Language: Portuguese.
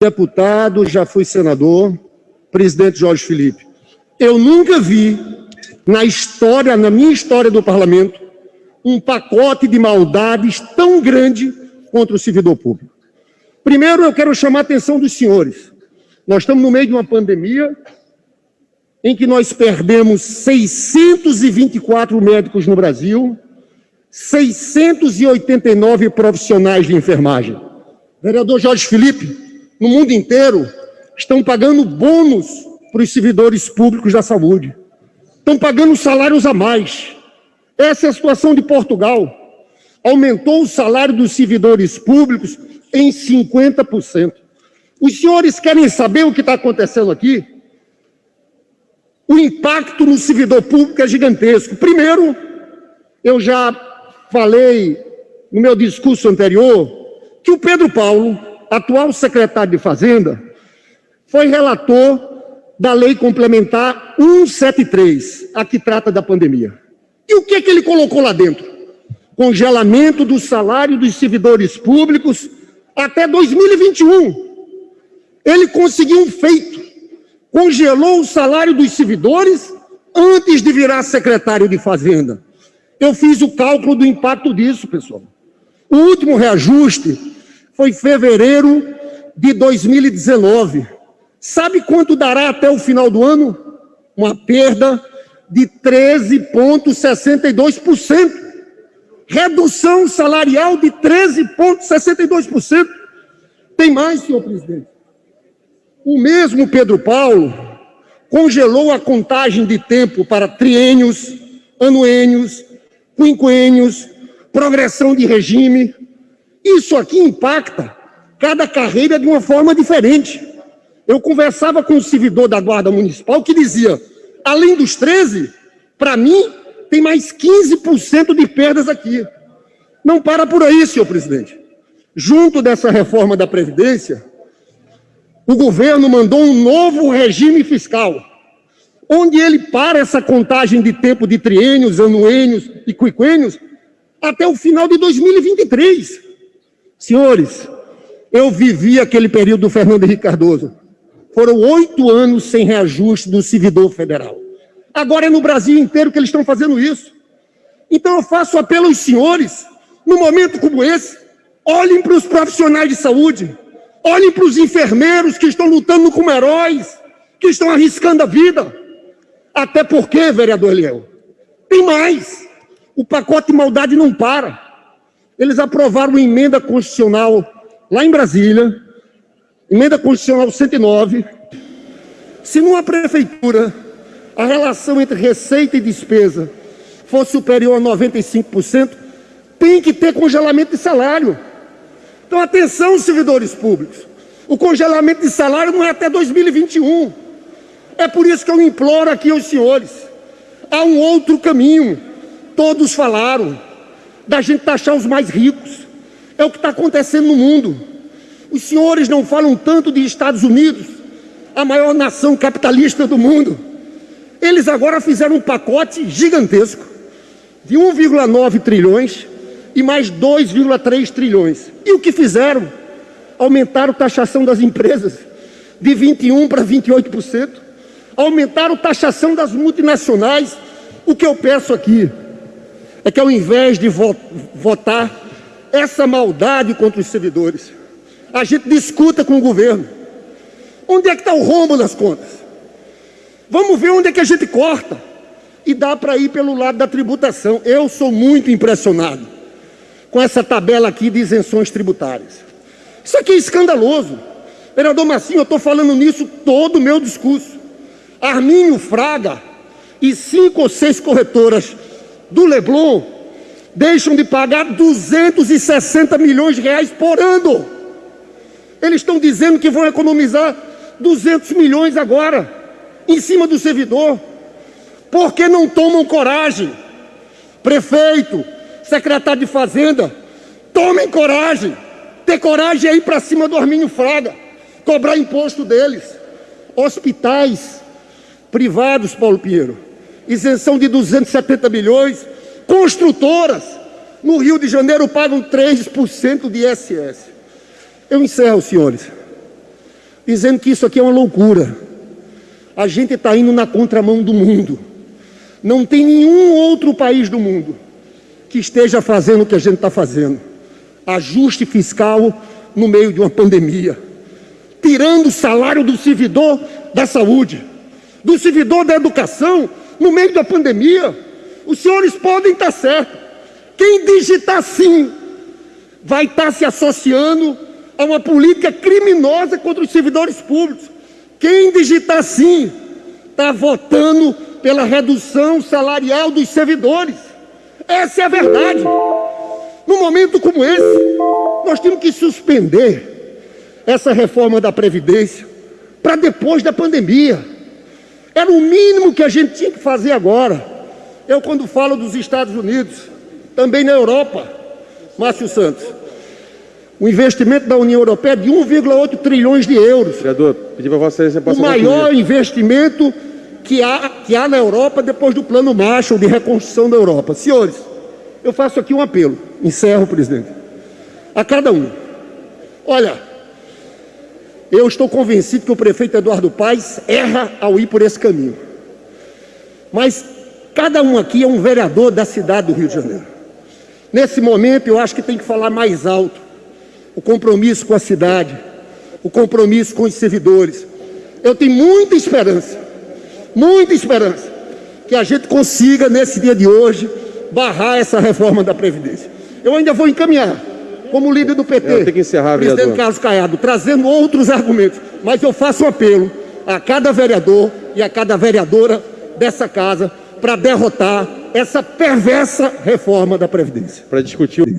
deputado, já fui senador, presidente Jorge Felipe. Eu nunca vi na história, na minha história do parlamento, um pacote de maldades tão grande contra o servidor público. Primeiro, eu quero chamar a atenção dos senhores. Nós estamos no meio de uma pandemia em que nós perdemos 624 médicos no Brasil, 689 profissionais de enfermagem. Vereador Jorge Felipe, no mundo inteiro estão pagando bônus para os servidores públicos da saúde. Estão pagando salários a mais. Essa é a situação de Portugal. Aumentou o salário dos servidores públicos em 50%. Os senhores querem saber o que está acontecendo aqui? O impacto no servidor público é gigantesco. Primeiro, eu já falei no meu discurso anterior que o Pedro Paulo atual secretário de Fazenda, foi relator da Lei Complementar 173, a que trata da pandemia. E o que, é que ele colocou lá dentro? Congelamento do salário dos servidores públicos até 2021. Ele conseguiu um feito. Congelou o salário dos servidores antes de virar secretário de Fazenda. Eu fiz o cálculo do impacto disso, pessoal. O último reajuste foi fevereiro de 2019. Sabe quanto dará até o final do ano? Uma perda de 13,62%. Redução salarial de 13,62%. Tem mais, senhor presidente. O mesmo Pedro Paulo congelou a contagem de tempo para triênios, anuênios, quinquênios, progressão de regime, isso aqui impacta cada carreira de uma forma diferente. Eu conversava com um servidor da Guarda Municipal que dizia, além dos 13, para mim, tem mais 15% de perdas aqui. Não para por aí, senhor presidente. Junto dessa reforma da Previdência, o governo mandou um novo regime fiscal, onde ele para essa contagem de tempo de triênios, anuênios e quinquênios até o final de 2023. Senhores, eu vivi aquele período do Fernando Henrique Cardoso. Foram oito anos sem reajuste do servidor federal. Agora é no Brasil inteiro que eles estão fazendo isso. Então eu faço apelo aos senhores, num momento como esse, olhem para os profissionais de saúde, olhem para os enfermeiros que estão lutando como heróis, que estão arriscando a vida. Até porque, vereador Eliel, tem mais. O pacote de maldade não para. Eles aprovaram uma emenda constitucional lá em Brasília, emenda constitucional 109. Se numa prefeitura a relação entre receita e despesa for superior a 95%, tem que ter congelamento de salário. Então, atenção, servidores públicos. O congelamento de salário não é até 2021. É por isso que eu imploro aqui aos senhores. Há um outro caminho. Todos falaram da gente taxar os mais ricos. É o que está acontecendo no mundo. Os senhores não falam tanto de Estados Unidos, a maior nação capitalista do mundo. Eles agora fizeram um pacote gigantesco de 1,9 trilhões e mais 2,3 trilhões. E o que fizeram? Aumentaram a taxação das empresas de 21% para 28%. Aumentaram a taxação das multinacionais. O que eu peço aqui é que ao invés de votar essa maldade contra os servidores, a gente discuta com o governo. Onde é que está o rombo nas contas? Vamos ver onde é que a gente corta. E dá para ir pelo lado da tributação. Eu sou muito impressionado com essa tabela aqui de isenções tributárias. Isso aqui é escandaloso. Vereador Massinho, eu estou falando nisso todo o meu discurso. Arminho Fraga e cinco ou seis corretoras do Leblon deixam de pagar 260 milhões de reais por ano. Eles estão dizendo que vão economizar 200 milhões agora, em cima do servidor. Por que não tomam coragem? Prefeito, secretário de Fazenda, tomem coragem. Ter coragem é ir para cima do Arminho Fraga, cobrar imposto deles. Hospitais privados, Paulo Pinheiro, isenção de 270 milhões. Construtoras no Rio de Janeiro pagam 3% de ISS. Eu encerro, senhores. dizendo que isso aqui é uma loucura. A gente está indo na contramão do mundo. Não tem nenhum outro país do mundo que esteja fazendo o que a gente está fazendo. Ajuste fiscal no meio de uma pandemia. Tirando o salário do servidor da saúde, do servidor da educação, no meio da pandemia. Os senhores podem estar certos. Quem digitar sim vai estar se associando a uma política criminosa contra os servidores públicos. Quem digitar sim está votando pela redução salarial dos servidores. Essa é a verdade. Num momento como esse, nós temos que suspender essa reforma da Previdência para depois da pandemia. Era o mínimo que a gente tinha que fazer agora. Eu, quando falo dos Estados Unidos, também na Europa, Márcio Santos, o investimento da União Europeia é de 1,8 trilhões de euros. Vereador, pedi para você... O maior investimento que há, que há na Europa depois do Plano Marshall de reconstrução da Europa. Senhores, eu faço aqui um apelo, encerro, presidente, a cada um. Olha, eu estou convencido que o prefeito Eduardo Paes erra ao ir por esse caminho. Mas cada um aqui é um vereador da cidade do Rio de Janeiro. Nesse momento, eu acho que tem que falar mais alto. O compromisso com a cidade, o compromisso com os servidores. Eu tenho muita esperança muita esperança que a gente consiga, nesse dia de hoje, barrar essa reforma da Previdência. Eu ainda vou encaminhar, como líder do PT, é, que encerrar, presidente vereador. Carlos Caiado, trazendo outros argumentos, mas eu faço um apelo a cada vereador e a cada vereadora dessa casa para derrotar essa perversa reforma da Previdência. Para discutir...